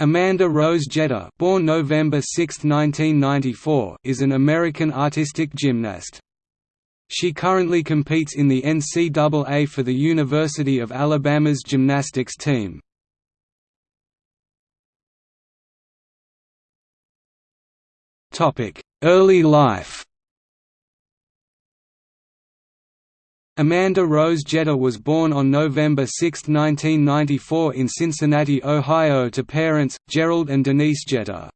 Amanda Rose Jeter born November 6, 1994, is an American artistic gymnast. She currently competes in the NCAA for the University of Alabama's gymnastics team. Early life Amanda Rose Jeter was born on November 6, 1994 in Cincinnati, Ohio to parents, Gerald and Denise Jeter.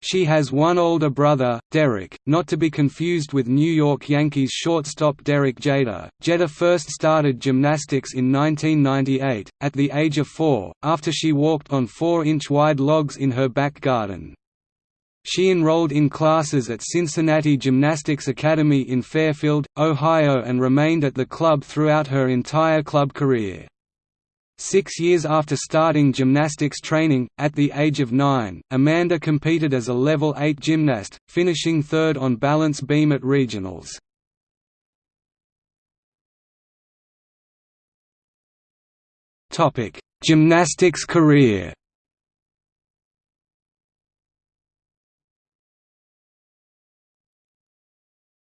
She has one older brother, Derek, not to be confused with New York Yankees shortstop Derek Jeter. Jeter first started gymnastics in 1998, at the age of four, after she walked on four-inch wide logs in her back garden. She enrolled in classes at Cincinnati Gymnastics Academy in Fairfield, Ohio and remained at the club throughout her entire club career. Six years after starting gymnastics training, at the age of nine, Amanda competed as a level 8 gymnast, finishing third on balance beam at regionals. Gymnastics career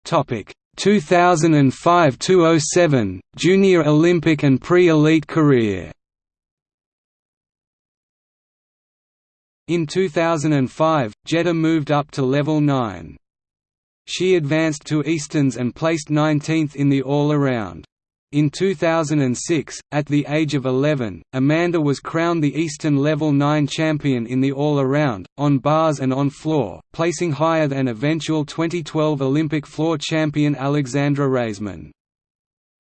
Topic 2005–2007 Junior Olympic and pre-elite career. In 2005, Jeter moved up to level 9. She advanced to Easterns and placed 19th in the all-around. In 2006, at the age of 11, Amanda was crowned the Eastern Level 9 champion in the all-around, on bars and on floor, placing higher than eventual 2012 Olympic floor champion Alexandra Raisman.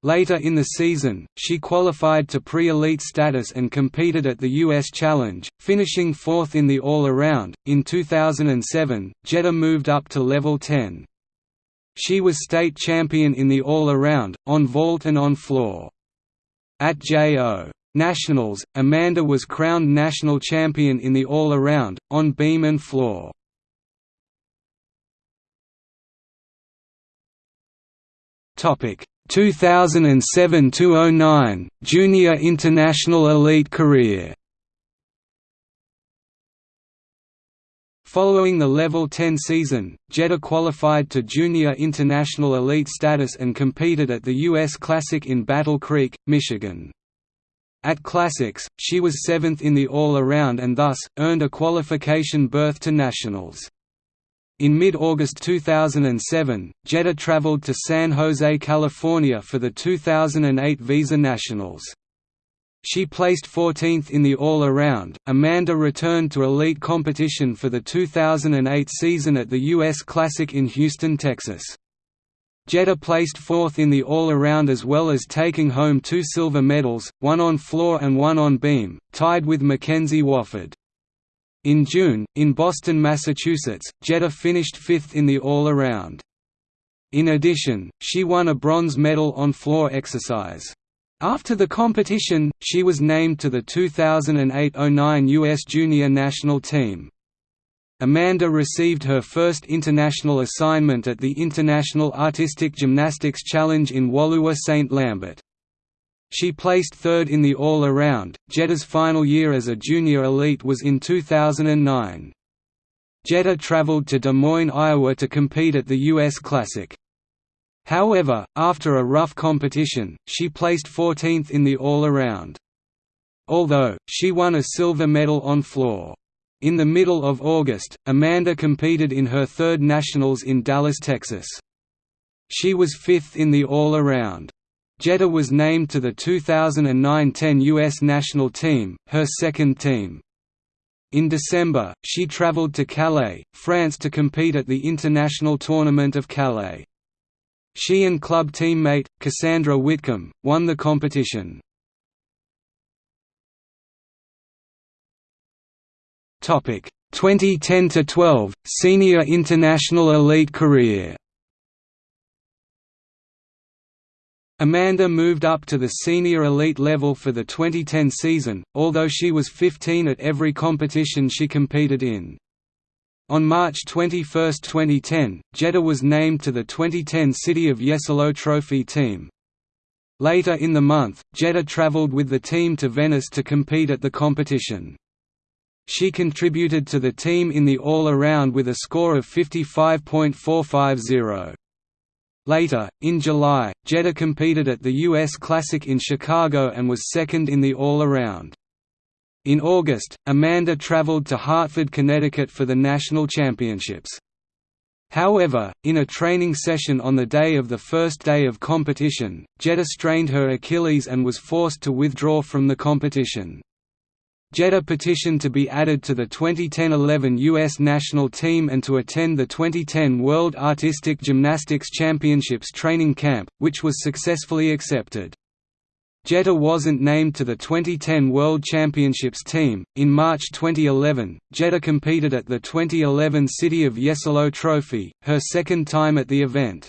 Later in the season, she qualified to pre-elite status and competed at the U.S. Challenge, finishing fourth in the all-around. In 2007, Jeter moved up to level 10. She was state champion in the all-around, on vault and on floor. At JO. Nationals, Amanda was crowned national champion in the all-around, on beam and floor. Topic 2007–2009 Junior International Elite career Following the Level 10 season, Jeter qualified to Junior International Elite status and competed at the U.S. Classic in Battle Creek, Michigan. At Classics, she was seventh in the all-around and thus, earned a qualification berth to Nationals. In mid-August 2007, Jeter traveled to San Jose, California for the 2008 Visa Nationals. She placed 14th in the all-around. Amanda returned to elite competition for the 2008 season at the U.S. Classic in Houston, Texas. Jeter placed fourth in the all-around as well as taking home two silver medals, one on floor and one on beam, tied with Mackenzie Wofford. In June, in Boston, Massachusetts, Jeter finished fifth in the all-around. In addition, she won a bronze medal on floor exercise. After the competition, she was named to the 2008–09 U.S. Junior National Team. Amanda received her first international assignment at the International Artistic Gymnastics Challenge in Woluwe St. Lambert. She placed third in the all-around. Jeter's final year as a junior elite was in 2009. Jeter traveled to Des Moines, Iowa to compete at the U.S. Classic. However, after a rough competition, she placed 14th in the all-around. Although, she won a silver medal on floor. In the middle of August, Amanda competed in her third nationals in Dallas, Texas. She was fifth in the all-around. Jeter was named to the 2009–10 U.S. national team, her second team. In December, she traveled to Calais, France to compete at the International Tournament of Calais. She and club teammate, Cassandra Whitcomb, won the competition. Topic 2010 to 12 Senior International Elite career. Amanda moved up to the senior elite level for the 2010 season, although she was 15 at every competition she competed in. On March 21, 2010, Jeter was named to the 2010 City of Jesolo Trophy team. Later in the month, Jeter traveled with the team to Venice to compete at the competition. she contributed to the team in the all-around with a score of 55.450. Later, in July, Jeter competed at the U.S. Classic in Chicago and was second in the all-around. In August, Amanda traveled to Hartford, Connecticut for the national championships. However, in a training session on the day of the first day of competition, Jeter strained her Achilles and was forced to withdraw from the competition. Jeter petitioned to be added to the 2010–11 U.S. national team and to attend the 2010 World Artistic Gymnastics Championships training camp, which was successfully accepted. Jeter wasn't named to the 2010 World Championships team. In March 2011, Jeter competed at the 2011 City of Jesolo Trophy, her second time at the event.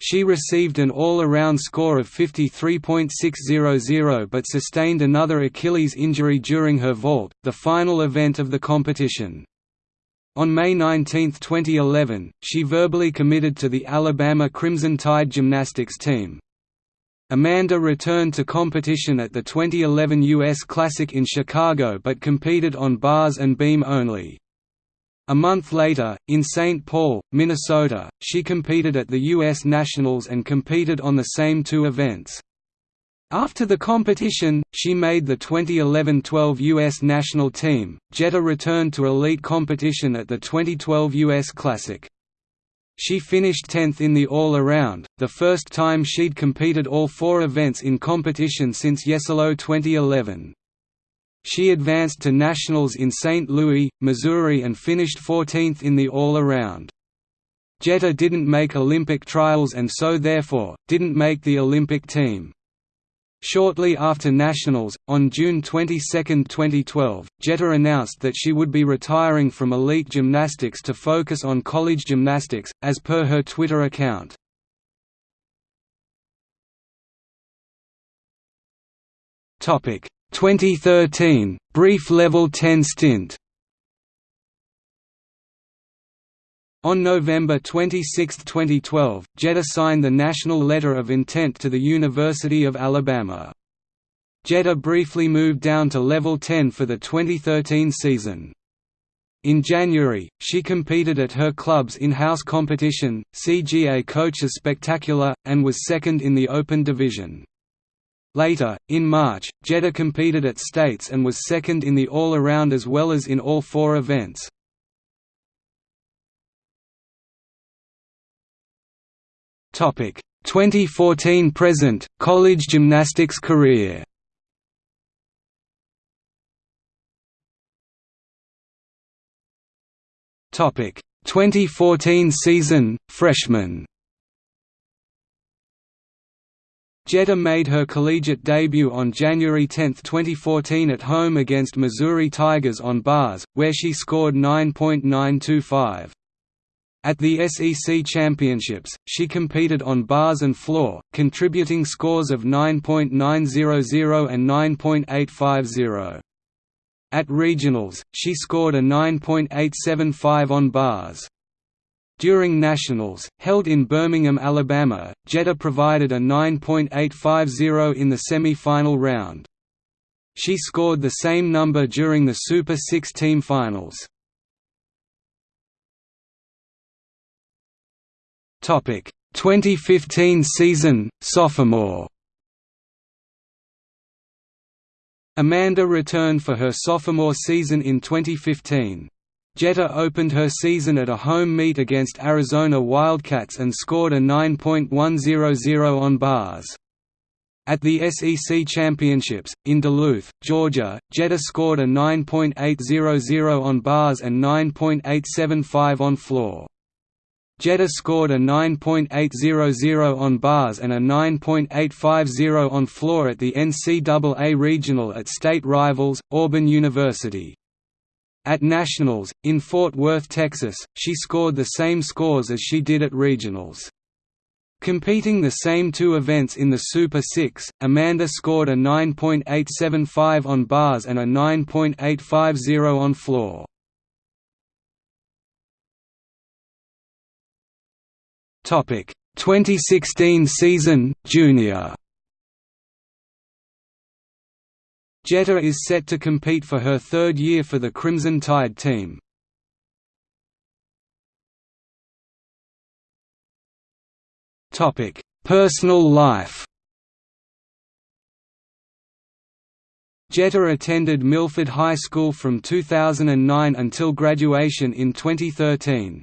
She received an all-around score of 53.600 but sustained another Achilles injury during her vault, the final event of the competition. On May 19, 2011, she verbally committed to the Alabama Crimson Tide gymnastics team. Amanda returned to competition at the 2011 U.S. Classic in Chicago but competed on bars and beam only. A month later, in St. Paul, Minnesota, she competed at the U.S. Nationals and competed on the same two events. After the competition, she made the 2011-12 U.S. national team. Jeter returned to elite competition at the 2012 U.S. Classic. She finished 10th in the all-around, the first time she'd competed all four events in competition since Jesolo 2011. She advanced to nationals in St. Louis, Missouri and finished 14th in the all-around. Jeter didn't make Olympic trials and so therefore, didn't make the Olympic team. Shortly after Nationals, on June 22, 2012, Jeter announced that she would be retiring from elite gymnastics to focus on college gymnastics, as per her Twitter account. Topic 2013 brief level 10 stint. On November 26, 2012, Jeter signed the National Letter of Intent to the University of Alabama. Jeter briefly moved down to level 10 for the 2013 season. In January, she competed at her club's in-house competition, CGA Coaches Spectacular, and was second in the Open division. Later, in March, Jeter competed at States and was second in the all-around as well as in all four events. Topic 2014 present college gymnastics career. Topic 2014 season freshman. Jeter made her collegiate debut on January 10, 2014 at home against Missouri Tigers on bars, where she scored 9.925. At the SEC Championships, she competed on bars and floor, contributing scores of 9.900 and 9.850. At regionals, she scored a 9.875 on bars. During Nationals, held in Birmingham, Alabama, Jeter provided a 9.850 in the semi-final round. She scored the same number during the Super 6 team finals. Topic 2015 season, sophomore. Amanda returned for her sophomore season in 2015. Jeter opened her season at a home meet against Arizona Wildcats and scored a 9.100 on bars. At the SEC Championships, in Duluth, Georgia, Jeter scored a 9.800 on bars and 9.875 on floor. Jeter scored a 9.800 on bars and a 9.850 on floor at the NCAA Regional at state rivals, Auburn University. At Nationals, in Fort Worth, Texas, she scored the same scores as she did at regionals. Competing the same two events in the Super 6, Amanda scored a 9.875 on bars and a 9.850 on floor. Topic 2016 season, Junior Jeter is set to compete for her third year for the Crimson Tide team. Topic: Personal life Jeter attended Milford High School from 2009 until graduation in 2013.